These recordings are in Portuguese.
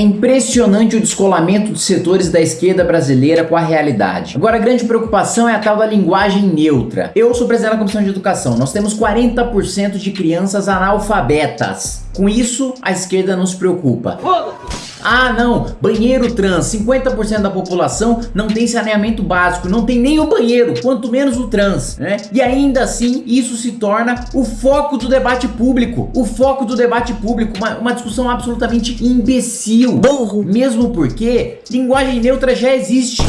É impressionante o descolamento dos setores da esquerda brasileira com a realidade. Agora a grande preocupação é a tal da linguagem neutra. Eu sou presidente da Comissão de Educação, nós temos 40% de crianças analfabetas. Com isso, a esquerda não se preocupa. Ah, não, banheiro trans, 50% da população não tem saneamento básico, não tem nem o banheiro, quanto menos o trans, né? E ainda assim, isso se torna o foco do debate público, o foco do debate público, uma, uma discussão absolutamente imbecil. Burro. Mesmo porque linguagem neutra já existe.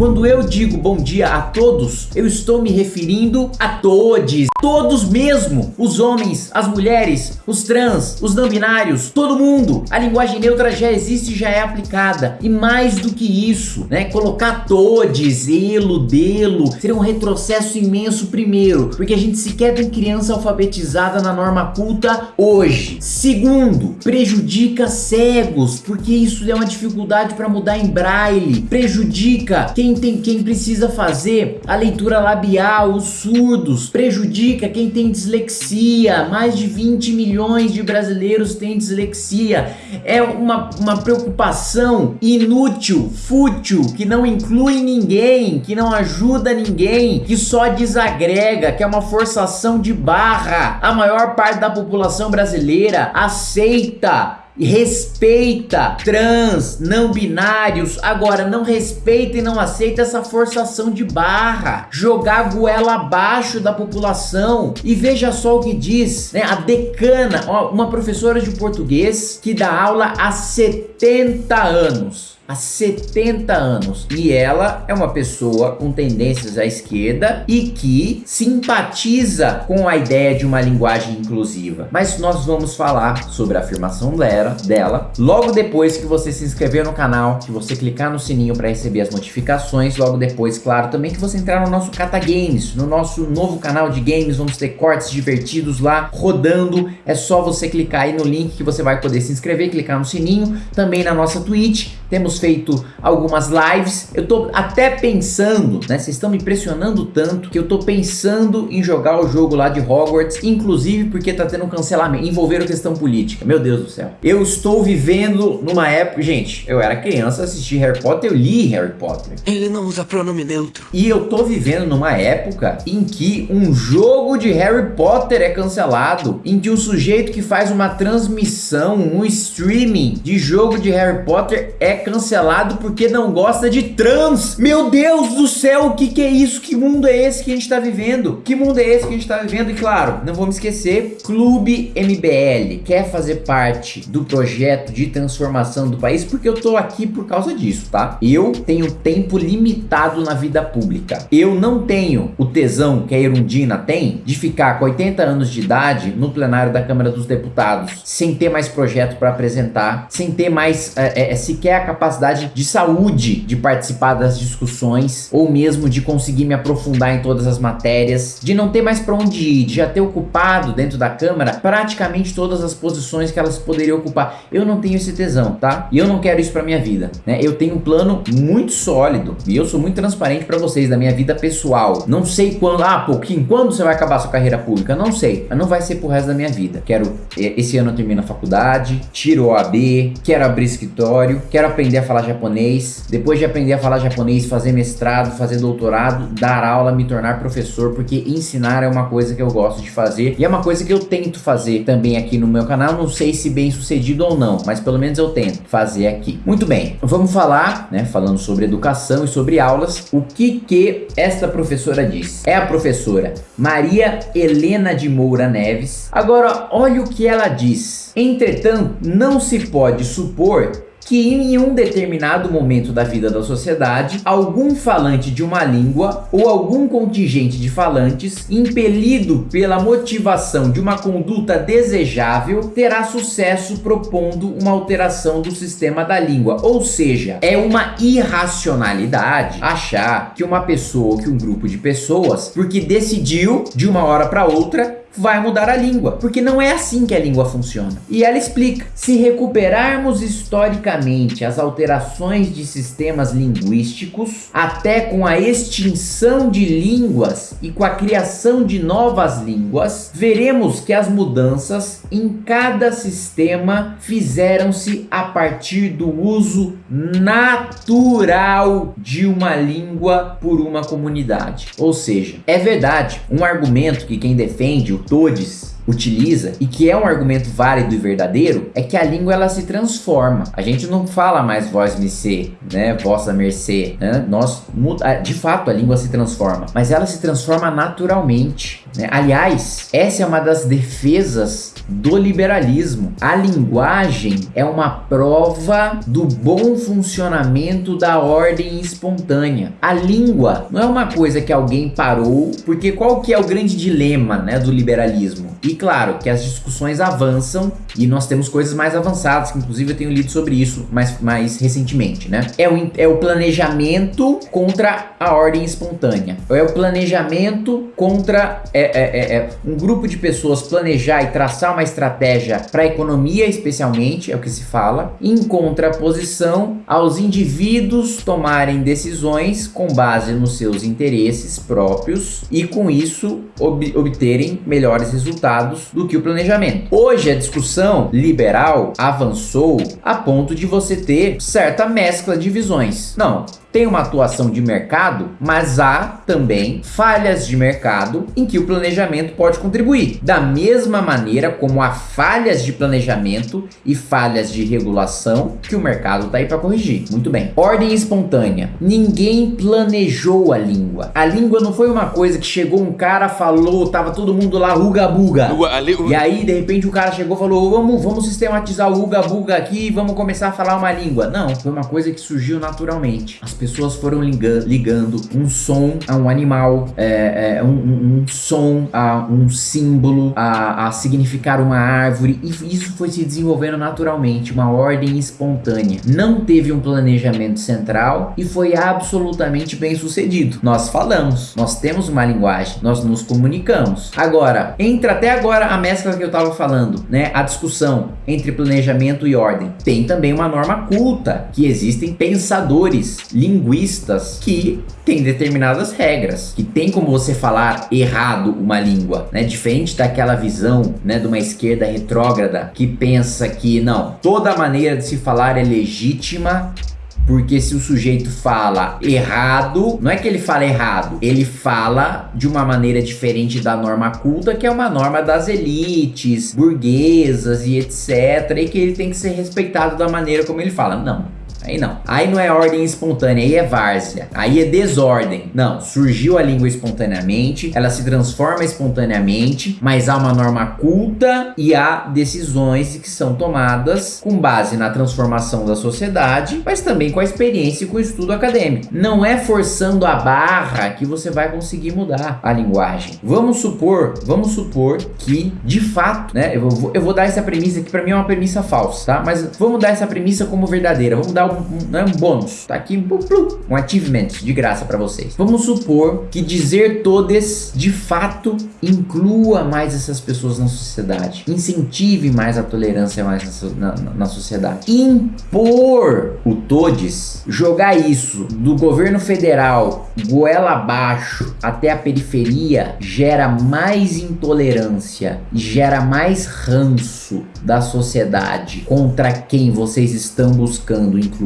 Quando eu digo bom dia a todos, eu estou me referindo a todos, todos mesmo, os homens, as mulheres, os trans, os não binários, todo mundo. A linguagem neutra já existe, já é aplicada. E mais do que isso, né, colocar todes, elo, delo, seria um retrocesso imenso primeiro, porque a gente sequer tem criança alfabetizada na norma culta hoje. Segundo, prejudica cegos, porque isso é uma dificuldade para mudar em braille, prejudica quem quem, tem, quem precisa fazer a leitura labial, os surdos, prejudica quem tem dislexia, mais de 20 milhões de brasileiros têm dislexia, é uma, uma preocupação inútil, fútil, que não inclui ninguém, que não ajuda ninguém, que só desagrega, que é uma forçação de barra. A maior parte da população brasileira aceita respeita trans, não binários, agora não respeita e não aceita essa forçação de barra, jogar a goela abaixo da população. E veja só o que diz, né, a decana, ó, uma professora de português que dá aula há 70 anos, há 70 anos. E ela é uma pessoa com tendências à esquerda e que simpatiza com a ideia de uma linguagem inclusiva. Mas nós vamos falar sobre a afirmação dela, dela logo depois que você se inscrever no canal, que você clicar no sininho para receber as notificações, logo depois, claro, também que você entrar no nosso Cata Games, no nosso novo canal de games, vamos ter cortes divertidos lá rodando, é só você clicar aí no link que você vai poder se inscrever, clicar no sininho, também na nossa Twitch, temos feito algumas lives. Eu tô até pensando, né? Vocês estão me pressionando tanto que eu tô pensando em jogar o jogo lá de Hogwarts, inclusive porque tá tendo um cancelamento, envolvendo questão política. Meu Deus do céu. Eu estou vivendo numa época, gente, eu era criança, assisti Harry Potter, eu li Harry Potter. Ele não usa pronome neutro. E eu tô vivendo numa época em que um jogo de Harry Potter é cancelado, em que um sujeito que faz uma transmissão, um streaming de jogo de Harry Potter é cancelado porque não gosta de trans. Meu Deus do céu, o que, que é isso? Que mundo é esse que a gente tá vivendo? Que mundo é esse que a gente tá vivendo? E claro, não vamos esquecer, Clube MBL quer fazer parte do projeto de transformação do país porque eu tô aqui por causa disso, tá? Eu tenho tempo limitado na vida pública. Eu não tenho o tesão que a Erundina tem de ficar com 80 anos de idade no plenário da Câmara dos Deputados, sem ter mais projeto para apresentar, sem ter mais é, é, sequer a capacidade de saúde de participar das discussões ou mesmo de conseguir me aprofundar em todas as matérias, de não ter mais para onde ir, de já ter ocupado dentro da Câmara praticamente todas as posições que elas poderiam ocupar. Eu não tenho esse tesão, tá? E eu não quero isso para minha vida, né? Eu tenho um plano muito sólido e eu sou muito transparente para vocês da minha vida pessoal. Não sei quando, ah, pouquinho, quando você vai acabar sua carreira pública? Não sei, mas não vai ser pro resto da minha vida. Quero, esse ano eu termino a faculdade, tiro o AB, quero abrir escritório, quero aprender a falar japonês, depois de aprender a falar japonês, fazer mestrado, fazer doutorado, dar aula, me tornar professor, porque ensinar é uma coisa que eu gosto de fazer e é uma coisa que eu tento fazer também aqui no meu canal, não sei se bem sucedido ou não, mas pelo menos eu tento fazer aqui. Muito bem, vamos falar, né, falando sobre educação e sobre aulas, o que que esta professora diz. É a professora Maria Helena de Moura Neves. Agora, olha o que ela diz. Entretanto, não se pode supor que em um determinado momento da vida da sociedade, algum falante de uma língua ou algum contingente de falantes, impelido pela motivação de uma conduta desejável, terá sucesso propondo uma alteração do sistema da língua. Ou seja, é uma irracionalidade achar que uma pessoa ou que um grupo de pessoas, porque decidiu de uma hora para outra vai mudar a língua, porque não é assim que a língua funciona. E ela explica: se recuperarmos historicamente as alterações de sistemas linguísticos, até com a extinção de línguas e com a criação de novas línguas, veremos que as mudanças em cada sistema fizeram-se a partir do uso natural de uma língua por uma comunidade. Ou seja, é verdade, um argumento que quem defende todes utiliza e que é um argumento válido e verdadeiro é que a língua ela se transforma. A gente não fala mais voz mercê, né, vossa mercê, né? Nós de fato a língua se transforma, mas ela se transforma naturalmente, né? Aliás, essa é uma das defesas do liberalismo. A linguagem é uma prova do bom funcionamento da ordem espontânea. A língua não é uma coisa que alguém parou, porque qual que é o grande dilema, né, do liberalismo? E claro que as discussões avançam e nós temos coisas mais avançadas, que inclusive eu tenho lido sobre isso mais, mais recentemente, né? É o, é o planejamento contra a ordem espontânea. É o planejamento contra é, é, é, é um grupo de pessoas planejar e traçar uma estratégia para a economia, especialmente, é o que se fala, em contraposição aos indivíduos tomarem decisões com base nos seus interesses próprios e com isso ob obterem melhores resultados do que o planejamento. Hoje a discussão liberal avançou a ponto de você ter certa mescla de visões. Não, tem uma atuação de mercado, mas há também falhas de mercado em que o planejamento pode contribuir. Da mesma maneira como há falhas de planejamento e falhas de regulação que o mercado está aí para corrigir. Muito bem. Ordem espontânea. Ninguém planejou a língua. A língua não foi uma coisa que chegou um cara, falou, tava todo mundo lá, ruga buga. E aí, de repente, o cara chegou e falou, vamos, vamos sistematizar o ruga buga aqui e vamos começar a falar uma língua. Não, foi uma coisa que surgiu naturalmente. As pessoas foram ligando, ligando um som a um animal, é, é, um, um, som a um símbolo, a, a significar uma árvore, e isso foi se desenvolvendo naturalmente, uma ordem espontânea. Não teve um planejamento central e foi absolutamente bem sucedido. Nós falamos, nós temos uma linguagem, nós nos comunicamos. Agora, entra até agora a mescla que eu estava falando, né? A discussão entre planejamento e ordem. Tem também uma norma culta, que existem pensadores, linguistas que tem determinadas regras, que tem como você falar errado uma língua, né? Diferente daquela visão, né, de uma esquerda retrógrada que pensa que não, toda maneira de se falar é legítima porque se o sujeito fala errado, não é que ele fala errado, ele fala de uma maneira diferente da norma culta, que é uma norma das elites, burguesas e etc. E que ele tem que ser respeitado da maneira como ele fala. Não. Aí não. Aí não é ordem espontânea, aí é várzea. Aí é desordem. Não, surgiu a língua espontaneamente, ela se transforma espontaneamente, mas há uma norma culta e há decisões que são tomadas com base na transformação da sociedade, mas também com a experiência e com o estudo acadêmico. Não é forçando a barra que você vai conseguir mudar a linguagem. Vamos supor, vamos supor que, de fato, né, eu vou, eu vou dar essa premissa que para mim é uma premissa falsa, tá? Mas vamos dar essa premissa como verdadeira. Vamos dar um, né, um bônus. Tá aqui um achievement de graça para vocês. Vamos supor que dizer todes de fato inclua mais essas pessoas na sociedade. Incentive mais a tolerância mais na, na, na sociedade. Impor o todes, jogar isso do governo federal goela abaixo até a periferia gera mais intolerância e gera mais ranço da sociedade contra quem vocês estão buscando incluir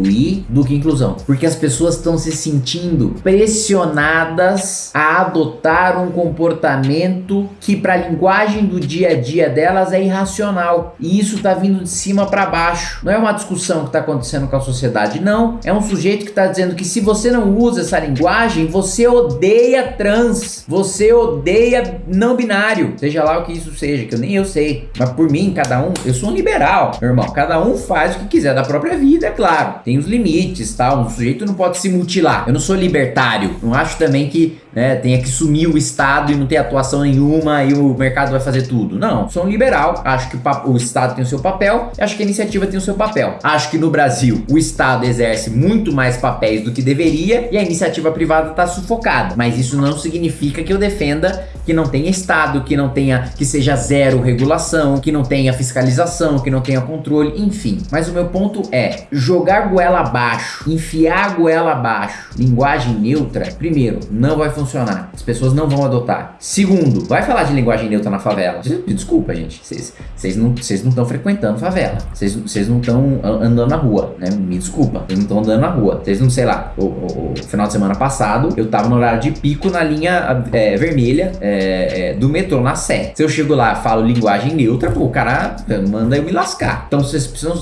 do que inclusão. Porque as pessoas estão se sentindo pressionadas a adotar um comportamento que para a linguagem do dia a dia delas é irracional. E isso está vindo de cima para baixo. Não é uma discussão que está acontecendo com a sociedade, não. É um sujeito que está dizendo que se você não usa essa linguagem, você odeia trans, você odeia não binário, seja lá o que isso seja, que eu nem eu sei. Mas por mim, cada um, eu sou um liberal, meu irmão. Cada um faz o que quiser da própria vida, é claro tem os limites, tal. Um sujeito não pode se mutilar. Eu não sou libertário. Não acho também que né, tenha que sumir o Estado e não ter atuação nenhuma e o mercado vai fazer tudo. Não, sou um liberal, acho que o, o Estado tem o seu papel, acho que a iniciativa tem o seu papel. Acho que no Brasil o Estado exerce muito mais papéis do que deveria e a iniciativa privada está sufocada. Mas isso não significa que eu defenda que não tenha Estado, que não tenha, que seja zero regulação, que não tenha fiscalização, que não tenha controle, enfim. Mas o meu ponto é jogar goela abaixo, enfiar goela abaixo, linguagem neutra, primeiro, não vai funcionar. As pessoas não vão adotar. Segundo, vai falar de linguagem neutra na favela. Desculpa, gente, vocês não estão frequentando favela. Vocês não estão andando na rua, né? Me desculpa, vocês não estão andando na rua. Vocês não, sei lá, o, o, o, final de semana passado, eu tava no horário de pico na linha é, vermelha, é, é, do metrô na Sé. Se eu chego lá e falo linguagem neutra, pô, o cara manda eu me lascar. Então vocês precisam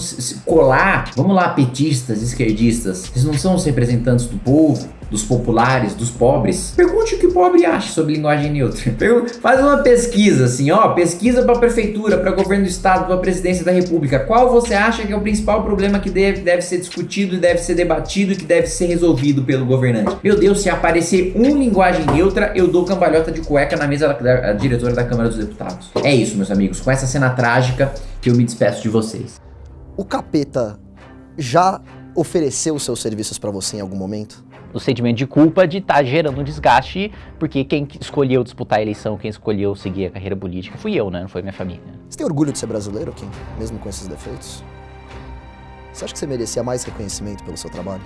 colar. Vamos lá, petistas, esquerdistas. Vocês não são os representantes do povo dos populares, dos pobres. Pergunte o que o pobre acha sobre linguagem neutra. Faz uma pesquisa assim, ó, pesquisa para prefeitura, para governo do estado, para presidência da república. Qual você acha que é o principal problema que deve, deve ser discutido, deve ser debatido e que deve ser resolvido pelo governante? Meu Deus, se aparecer um linguagem neutra, eu dou cambalhota de cueca na mesa da, da diretora da Câmara dos Deputados. É isso, meus amigos. Com essa cena trágica que eu me despeço de vocês. O capeta já ofereceu seus serviços para você em algum momento? O sentimento de culpa de estar tá gerando um desgaste, porque quem escolheu disputar a eleição, quem escolheu seguir a carreira política fui eu, né? Não foi minha família. Você tem orgulho de ser brasileiro, Kim? Mesmo com esses defeitos? Você acha que você merecia mais reconhecimento pelo seu trabalho?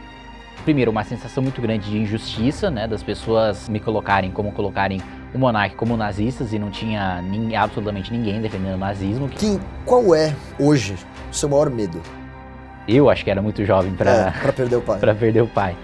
Primeiro, uma sensação muito grande de injustiça, né? Das pessoas me colocarem como colocarem o monarca como nazistas e não tinha nem, absolutamente ninguém defendendo o nazismo. Kim, qual é, hoje, o seu maior medo? Eu acho que era muito jovem para é, perder o pai. para perder o pai.